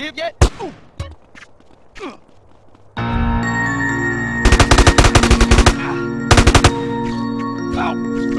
live yet? Ow!